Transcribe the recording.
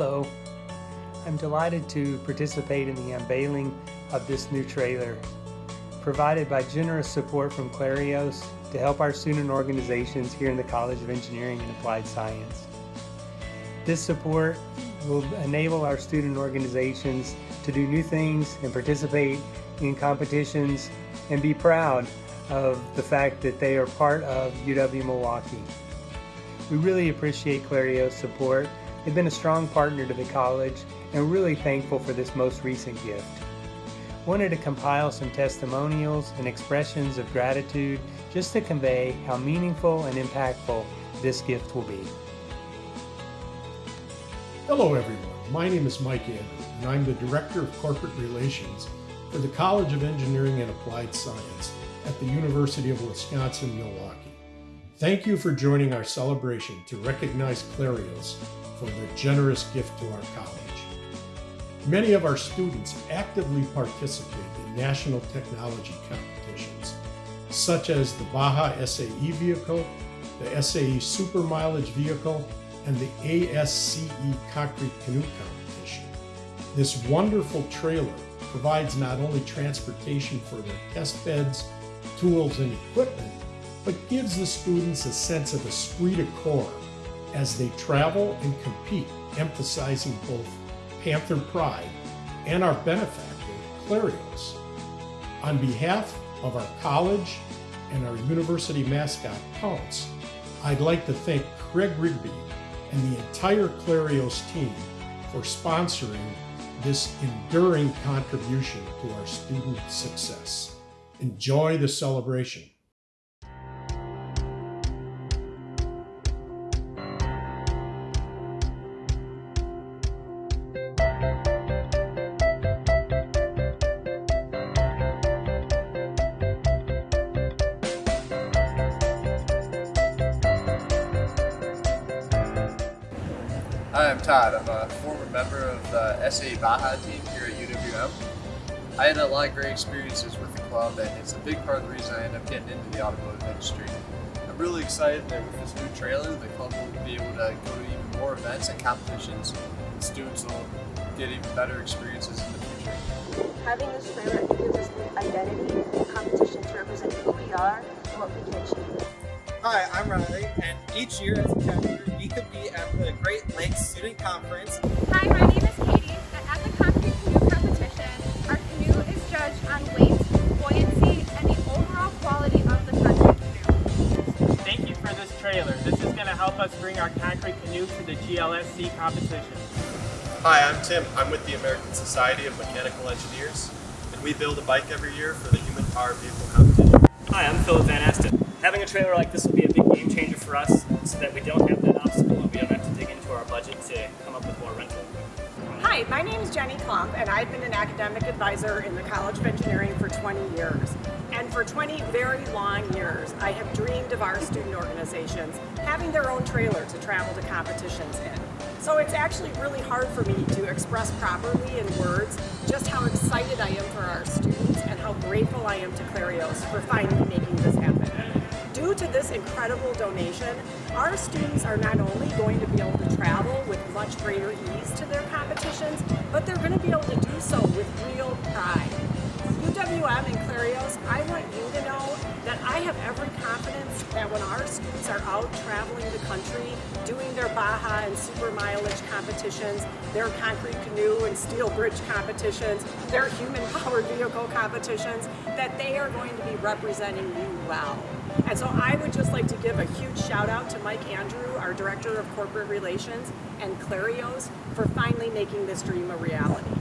Hello. I'm delighted to participate in the unveiling of this new trailer, provided by generous support from Clarios to help our student organizations here in the College of Engineering and Applied Science. This support will enable our student organizations to do new things and participate in competitions and be proud of the fact that they are part of UW Milwaukee. We really appreciate Clarios' support. They've been a strong partner to the college and really thankful for this most recent gift. Wanted to compile some testimonials and expressions of gratitude just to convey how meaningful and impactful this gift will be. Hello everyone, my name is Mike Andrew and I'm the Director of Corporate Relations for the College of Engineering and Applied Science at the University of Wisconsin-Milwaukee. Thank you for joining our celebration to recognize Clarios for their generous gift to our college. Many of our students actively participate in national technology competitions, such as the Baja SAE vehicle, the SAE Super Mileage vehicle, and the ASCE Concrete Canoe Competition. This wonderful trailer provides not only transportation for their test beds, tools, and equipment, but gives the students a sense of esprit de corps as they travel and compete, emphasizing both Panther pride and our benefactor, Clarios. On behalf of our college and our university mascot, Pounce, I'd like to thank Craig Rigby and the entire Clarios team for sponsoring this enduring contribution to our student success. Enjoy the celebration. Hi, I'm Todd. I'm a former member of the SAE Baja team here at UWM. I had a lot of great experiences with the club and it's a big part of the reason I ended up getting into the automotive industry. I'm really excited that with this new trailer, the club will be able to go to even more events and competitions and students will get even better experiences in the future. Having this trailer gives us the identity and competition to represent who we are and what we can achieve. Hi, I'm Riley, and each year as a chapter, we compete at the Great Lakes Student Conference. Hi, my name is Katie, and at the concrete canoe competition, our canoe is judged on weight, buoyancy, and the overall quality of the concrete canoe. Thank you for this trailer. This is going to help us bring our concrete canoe to the GLSC competition. Hi, I'm Tim. I'm with the American Society of Mechanical Engineers, and we build a bike every year for the Human Powered Vehicle Competition. Hi, I'm Philip Van Asten. Having a trailer like this will be a big game changer for us so that we don't have that obstacle and we don't have to dig into our budget to come up with more rental. Hi, my name is Jenny Klump and I've been an academic advisor in the College of Engineering for 20 years. And for 20 very long years, I have dreamed of our student organizations having their own trailer to travel to competitions in. So it's actually really hard for me to express properly in words just how excited I am for our students and how grateful I am to Clarios for finally making this happen. Due to this incredible donation, our students are not only going to be able to travel with much greater ease to their competitions, but they're going to be able to do so with real pride. Have every confidence that when our students are out traveling the country, doing their Baja and super mileage competitions, their concrete canoe and steel bridge competitions, their human powered vehicle competitions, that they are going to be representing you well. And so I would just like to give a huge shout out to Mike Andrew, our Director of Corporate Relations, and Clarios for finally making this dream a reality.